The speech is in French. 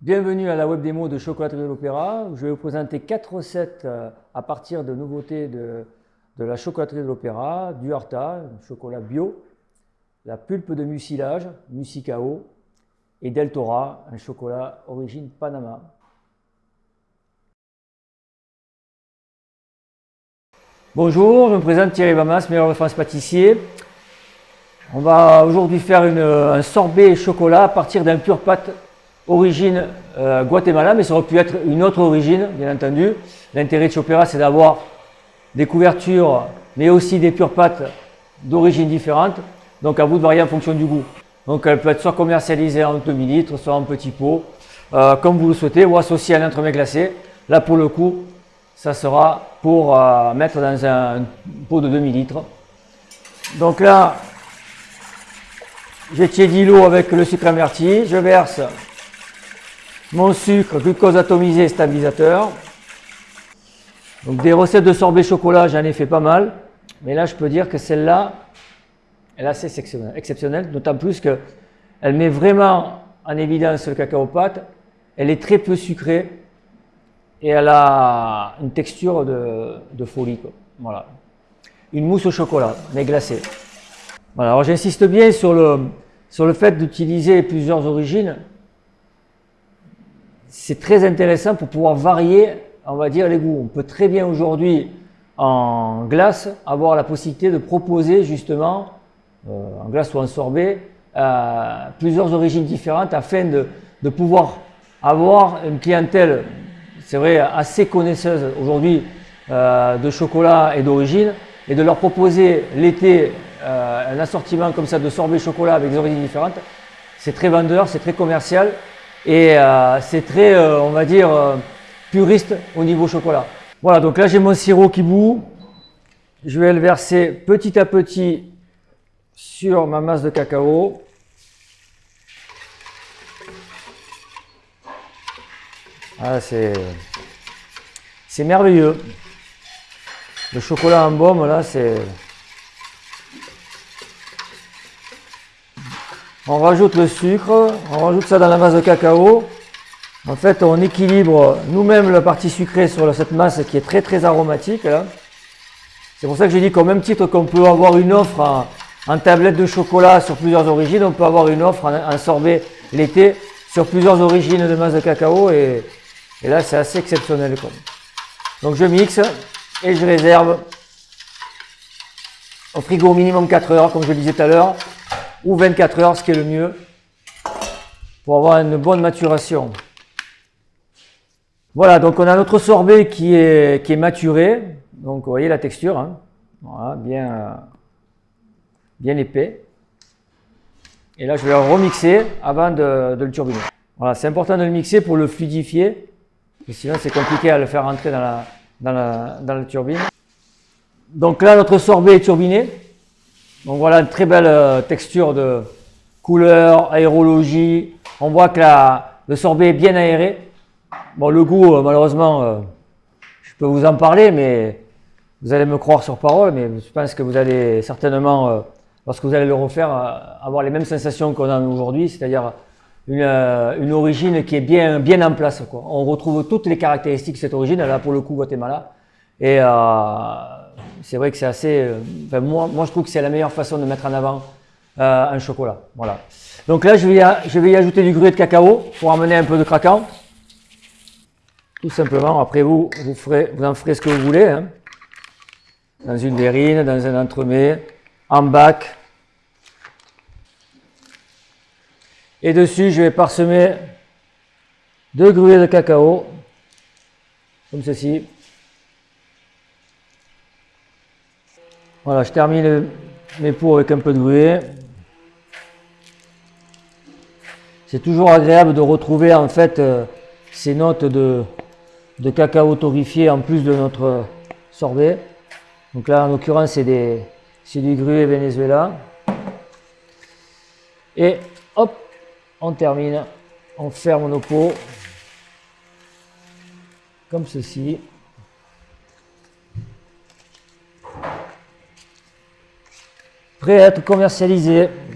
Bienvenue à la web démo de Chocolaterie de l'Opéra. Je vais vous présenter quatre recettes euh, à partir de nouveautés de, la chocolaterie de l'Opéra, du Harta, chocolat bio, la pulpe de mucilage, Musicao, et Deltora, un chocolat origine Panama. Bonjour, je me présente Thierry Bamas, meilleur de France pâtissier. On va aujourd'hui faire un sorbet chocolat à partir d'un pur pâte origine euh, Guatemala, mais ça aurait pu être une autre origine, bien entendu. L'intérêt de Chopera, c'est d'avoir des couvertures, mais aussi des pures pâtes d'origine différente. Donc à vous de varier en fonction du goût. Donc elle peut être soit commercialisée en demi-litre, soit en petit pot, euh, comme vous le souhaitez, ou associée à un entremets glacé. Là pour le coup, ça sera pour euh, mettre dans un pot de demi-litre. Donc là, j'ai tiédi l'eau avec le sucre amerti, je verse mon sucre, glucose atomisé stabilisateur. Donc des recettes de sorbet chocolat, j'en ai fait pas mal. Mais là, je peux dire que celle-là, elle est assez exceptionnelle, d'autant plus qu'elle met vraiment en évidence le cacao pâte. Elle est très peu sucrée et elle a une texture de, folie. Voilà. Une mousse au chocolat, mais glacée. Voilà, alors j'insiste bien sur le, sur le fait d'utiliser plusieurs origines c'est très intéressant pour pouvoir varier, on va dire, les goûts. On peut très bien aujourd'hui, en glace, avoir la possibilité de proposer justement, euh, en glace ou en sorbet, euh, plusieurs origines différentes afin de, pouvoir avoir une clientèle, c'est vrai, assez connaisseuse aujourd'hui euh, de chocolat et d'origine, et de leur proposer l'été un assortiment comme ça de sorbet chocolat avec des origines différentes. C'est très vendeur, c'est très commercial et euh, c'est très, euh, on va dire, euh, puriste au niveau chocolat. Voilà, donc là j'ai mon sirop qui bout. Je vais le verser petit à petit sur ma masse de cacao. Ah, c'est merveilleux. Le chocolat en baume, là, c'est... On rajoute le sucre, on rajoute ça dans la masse de cacao. En fait, on équilibre nous-mêmes la partie sucrée sur cette masse qui est très très aromatique. C'est pour ça que j'ai dit qu'au même titre qu'on peut avoir une offre en, tablette de chocolat sur plusieurs origines, on peut avoir une offre en, sorbet l'été sur plusieurs origines de masse de cacao et, là c'est assez exceptionnel. Donc je mixe et je réserve au frigo minimum 4 heures comme je le disais tout à l'heure ou 24 heures, ce qui est le mieux pour avoir une bonne maturation. Voilà, donc on a notre sorbet qui est, qui est maturé. Donc vous voyez la texture, hein. voilà, bien, bien épais. Et là, je vais le remixer avant de, le turbiner. Voilà, c'est important de le mixer pour le fluidifier, sinon c'est compliqué à le faire rentrer dans la, dans la, dans la turbine. Donc là, notre sorbet est turbiné. Donc voilà une très belle euh, texture de couleur, aérologie. On voit que le sorbet est bien aéré. Bon, le goût, euh, malheureusement, euh, je peux vous en parler, mais vous allez me croire sur parole, mais je pense que vous allez certainement, lorsque vous allez le refaire, avoir les mêmes sensations qu'on a aujourd'hui, c'est-à-dire une, origine qui est bien, bien en place. On retrouve toutes les caractéristiques de cette origine, là pour le coup Guatemala. Et c'est vrai que c'est assez... Euh, moi, je trouve que c'est la meilleure façon de mettre en avant euh, un chocolat. Voilà. Donc là, je vais, y, ajouter du gruet de cacao pour amener un peu de craquant. Tout simplement. Après, vous, vous, ferez, vous en ferez ce que vous voulez. Hein. Dans une verrine, dans un entremets, en bac. Et dessus, je vais parsemer de gruet de cacao, comme ceci. Voilà, je termine mes pots avec un peu de gruet. C'est toujours agréable de retrouver en fait euh, ces notes de, cacao torréfié en plus de notre sorbet. Donc là en l'occurrence c'est du gruet Venezuela. Et hop, on termine, on ferme nos pots comme ceci. Prêt à être commercialisé.